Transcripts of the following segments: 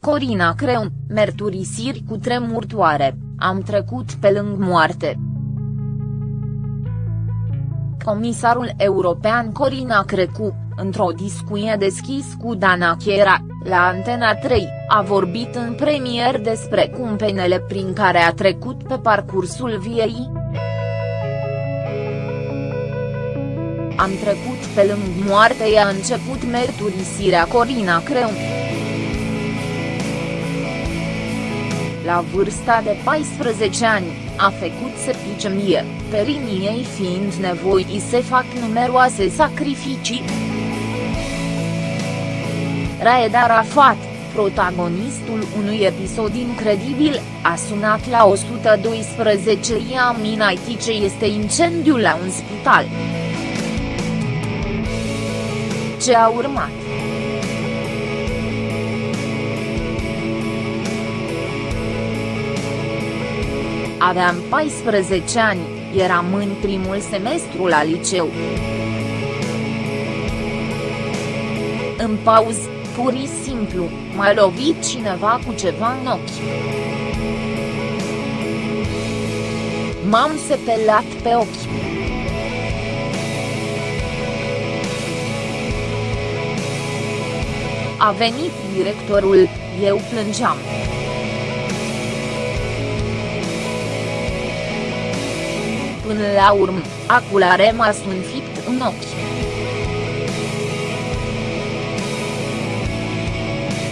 Corina Creun, mărturisiri cu tremurtoare, am trecut pe lângă moarte. Comisarul european Corina Crecu, într-o discuție deschis cu Dana Chiera, la Antena 3, a vorbit în premier despre cumpenele prin care a trecut pe parcursul viei. Am trecut pe lângă moarte i-a început mărturisirea Corina Creun. La vârsta de 14 ani, a făcut septicemie, periniei fiind nevoi să fac numeroase sacrificii. Raed Arafat, protagonistul unui episod incredibil, a sunat la 112 i-a minait ce este incendiul la un spital. Ce a urmat? Aveam 14 ani, eram în primul semestru la liceu. În pauză, pur și simplu, m-a lovit cineva cu ceva în ochi. M-am sepelat pe ochi. A venit directorul, eu plângeam. Până la urmă, aculare m-a sunfit în ochi.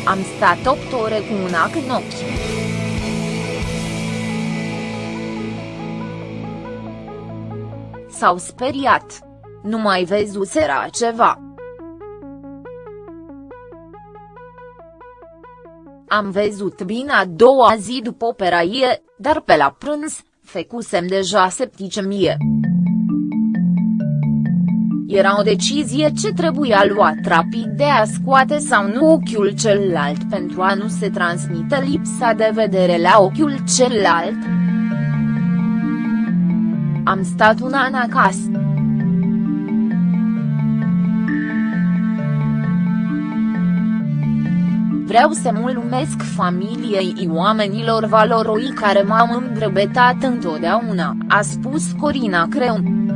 Am stat 8 ore cu un ac în ochi. S-au speriat. Nu mai vezuseră ceva. Am văzut bine a doua zi după operaie, dar pe la prânz, fecusem deja septicemie. Era o decizie ce trebuia luat rapid de a scoate sau nu ochiul celălalt pentru a nu se transmite lipsa de vedere la ochiul celălalt. Am stat un an acasă. Vreau să mulțumesc familiei oamenilor valoroi care m-au îndrăbetat întotdeauna, a spus Corina Creun.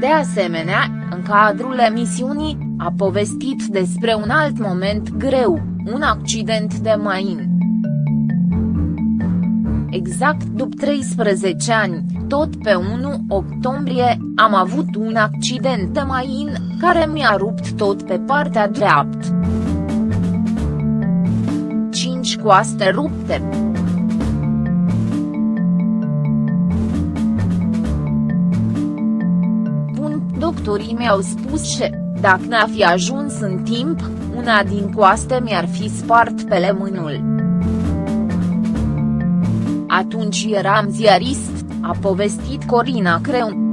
De asemenea, în cadrul emisiunii, a povestit despre un alt moment greu, un accident de main. Exact după 13 ani, tot pe 1 octombrie, am avut un accident de main, care mi-a rupt tot pe partea dreaptă. 5 coaste rupte. Bun, doctorii mi-au spus că, dacă n-a fi ajuns în timp, una din coaste mi-ar fi spart pe lemânul. Atunci eram ziarist, a povestit Corina Creun.